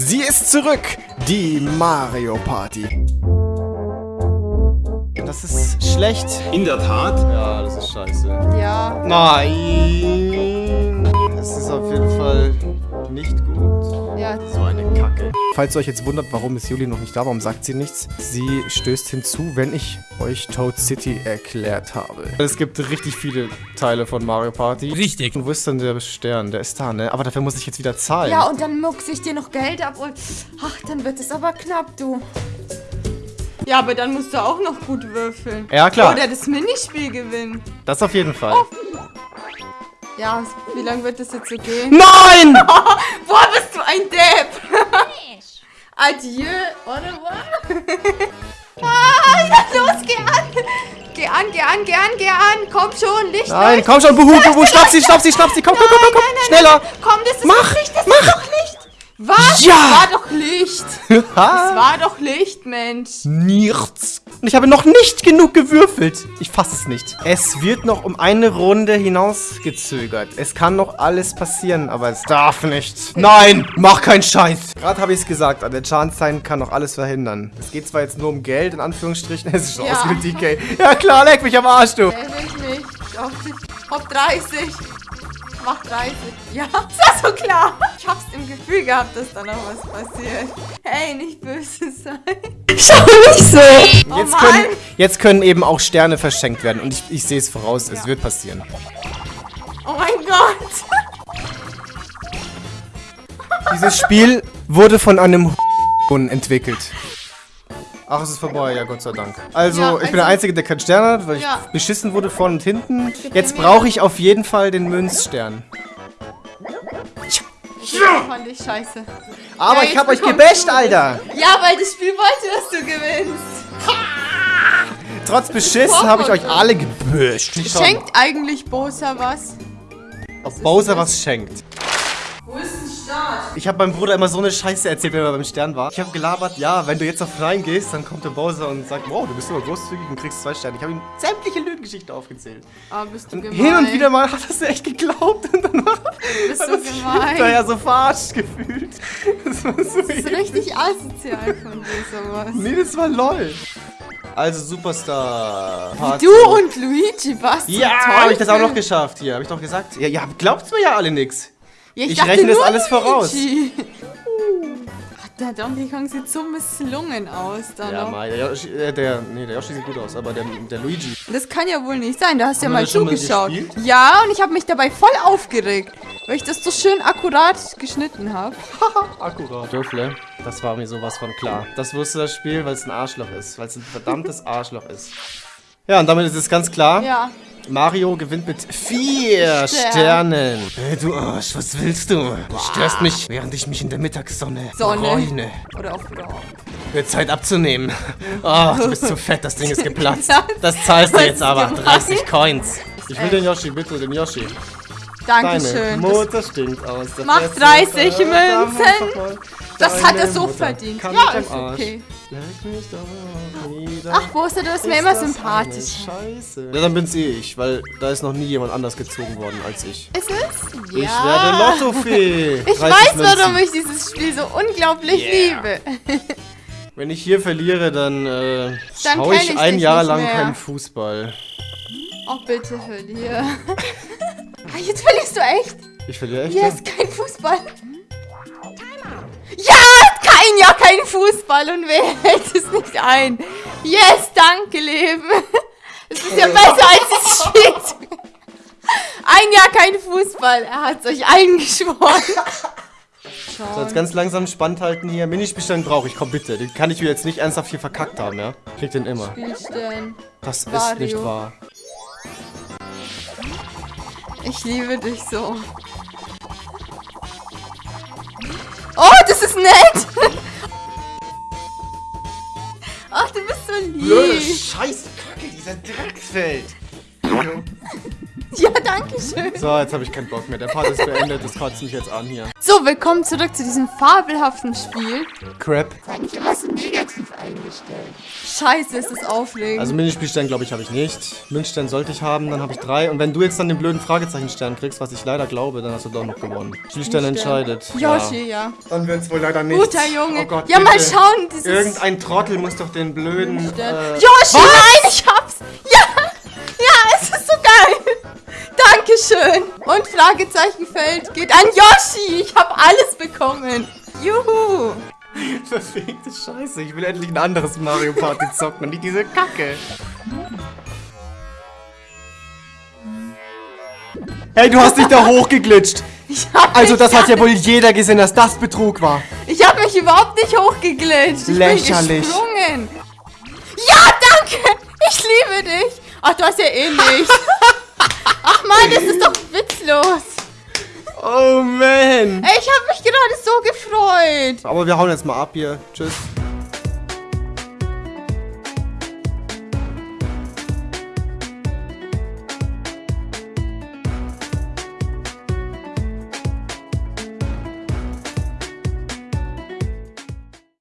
Sie ist zurück, die Mario Party. Das ist schlecht. In der Tat. Ja, das ist scheiße. Ja. Nein. Das ist auf jeden Fall nicht gut. Falls ihr euch jetzt wundert, warum ist Juli noch nicht da, warum sagt sie nichts? Sie stößt hinzu, wenn ich euch Toad City erklärt habe. Es gibt richtig viele Teile von Mario Party. Richtig. Und wo ist denn der Stern? Der ist da, ne? Aber dafür muss ich jetzt wieder zahlen. Ja, und dann muckse ich dir noch Geld ab und. Ach, dann wird es aber knapp, du. Ja, aber dann musst du auch noch gut würfeln. Ja, klar. Oder das Minispiel gewinnen. Das auf jeden Fall. Ja, wie lange wird das jetzt so gehen? Nein! Boah, bist du ein Depp! Adieu, oder was? ah, los, geh an! Geh an, geh an, geh an, geh an! Komm schon, Licht, Nein, komm schon, Buhu, Buhu, schnapp sie, schnapp sie, schnapp sie, komm, komm, komm, komm, komm, Nein, nein, schneller! Komm, das ist Mach, doch Licht, das mach. ist doch Licht! Was? Ja. Das war doch Licht! Das war doch Licht, Mensch! nichts. Und ich habe noch nicht genug gewürfelt. Ich fasse es nicht. Es wird noch um eine Runde hinausgezögert. Es kann noch alles passieren, aber es darf nicht. Nein, mach keinen Scheiß. Gerade habe ich es gesagt, an der Chance-Sign kann noch alles verhindern. Es geht zwar jetzt nur um Geld, in Anführungsstrichen. Es ist schon Ja. aus mit DK. Ja klar, leck mich am Arsch, du. Will ich nicht. Doch, Hopp 30. Mach 30. Ja, ist das so klar? Ich hab's im Gefühl gehabt, dass da noch was passiert. Hey, nicht böse sein. Schau nicht so. Oh Jetzt können, jetzt können eben auch Sterne verschenkt werden. Und ich, ich sehe es voraus, es wird passieren. Oh mein Gott. Dieses Spiel wurde von einem entwickelt. Ach, es ist vorbei, ja, Gott sei Dank. Also, Ja, ich bin der also- Einzige, der keinen Stern hat, weil Ja. ich beschissen wurde vorne und hinten. Jetzt brauche ich auf jeden Fall den Münzstern. Das fand ich scheiße. Aber Ja, ich habe euch gebasht, Alter. Ja, weil das Spiel wollte, dass du gewinnst. Trotz Beschiss habe ich euch alle gebasht. Schenkt eigentlich Bosa was? ob Bowser was schenkt. Wo ist ein Start? Ich habe meinem Bruder immer so eine Scheiße erzählt, wenn er beim Stern war. Ich habe gelabert, ja, wenn du jetzt auf reingehst, dann kommt der Bowser und sagt, wow, du bist aber großzügig und kriegst zwei Sterne. Ich habe ihm sämtliche Lügengeschichten aufgezählt. Ah, bist du Und gemein. hin und wieder mal hat er es echt geglaubt und war Bist hat du er sich hinterher so verarscht gefühlt. Das war so Das ist richtig asozial von dir, sowas. Nee, das war lol. Also Superstar. Part Du und Luigi, was? Ja, habe ich das auch noch geschafft hier. Habe ich doch gesagt. Ja, ja, glaubt's mir ja alle nix. Ja, Ich dachte rechne das alles voraus. Ach, Der Donkey Kong sieht so misslungen aus da Ja, mal, der Yoshi, äh, der, nee, der Yoshi sieht gut aus, aber der, der Luigi. Das kann ja wohl nicht sein, da hast du ja mal mal zugeschaut. gespielt? ja, und ich habe mich dabei voll aufgeregt, weil ich das so schön akkurat geschnitten habe. Akkurat. Dürfle, das war mir sowas von klar. Das wusste das Spiel, weil es ein Arschloch ist. Weil es ein verdammtes Arschloch ist. Ja, und damit ist es ganz klar. Ja. Mario gewinnt mit vier Stern. Sternen. Hey, du Arsch, was willst du? Du störst mich, während ich mich in der Mittagssonne Sonne. bräune. Oder auf Bra. Wird Zeit abzunehmen. Oh, du bist zu fett, das Ding ist geplatzt. Das zahlst du jetzt aber. gemein. 30 Coins. Ich will den Yoshi, bitte, den Yoshi. Deine Dankeschön. Das, Mutter stinkt aus. Mach Fresse. 30 Äh, Münzen. Das hat er so Mutter verdient. kann Ja, ist okay. Leck mich doch nieder. Ach, Bosa, du bist mir Ist immer sympathisch. Scheiße. Ja, dann bin's eh ich, weil da ist noch nie jemand anders gezogen worden als ich. Ist es? Ich Ja. werde Lottofee. Ich 30 weiß, Münzen. warum ich dieses Spiel so unglaublich Yeah. liebe. Wenn ich hier verliere, dann, äh, Dann schaue ich ich ein Jahr lang mehr. keinen Fußball. Oh, bitte verlier. Ah, Jetzt verlierst du echt? Ich verliere echt? Yes, kein Fußball. Ja, kein Jahr kein Fußball und wer hält es nicht ein? Yes, danke, Leben. Es ist ja besser als das Spiel. Ein Jahr kein Fußball. Er hat euch eingeschworen. So, jetzt ganz langsam spannend halten hier. Minispielstein brauche ich, komm bitte. Den kann ich mir jetzt nicht ernsthaft hier verkackt haben, ja? Krieg den immer. Spielstellen. Das ist Wario. nicht wahr. Ich liebe dich so. Oh, das ist nett. Ach, du bist so lieb. Scheiße, Kacke, dieser Drecksfeld. Ja, danke schön. So, jetzt habe ich keinen Bock mehr. Der Part ist beendet, das kotzt mich jetzt an hier. So, willkommen zurück zu diesem fabelhaften Spiel. Crap. Scheiße, ist das aufregend. Also Minispielstern, glaube ich, habe ich nicht. Münzstern sollte ich haben, dann habe ich drei. Und wenn du jetzt dann den blöden Fragezeichenstern kriegst, was ich leider glaube, dann hast du doch noch gewonnen. Spielstern entscheidet. Yoshi, ja. Dann wird es wohl leider nicht. Guter Junge. Oh Gott, ja, mal bitte. schauen. Dieses Irgendein Trottel muss doch den blöden... Äh, Yoshi, nein, Fragezeichenfeld geht an Yoshi. Ich habe alles bekommen. Juhu. verfickte Scheiße. Ich will endlich ein anderes Mario Party zocken und nicht diese Kacke. Hey, du hast dich da hochgeglitscht. Ich hab Also das hat ja wohl jeder gesehen, dass das Betrug war. Ich habe mich überhaupt nicht hochgeglitscht. Ich Lächerlich. bin gesprungen. Ja, danke. Ich liebe dich. Ach, du hast ja eh nicht. Ach gerade so gefreut. Aber wir hauen jetzt mal ab hier. Tschüss.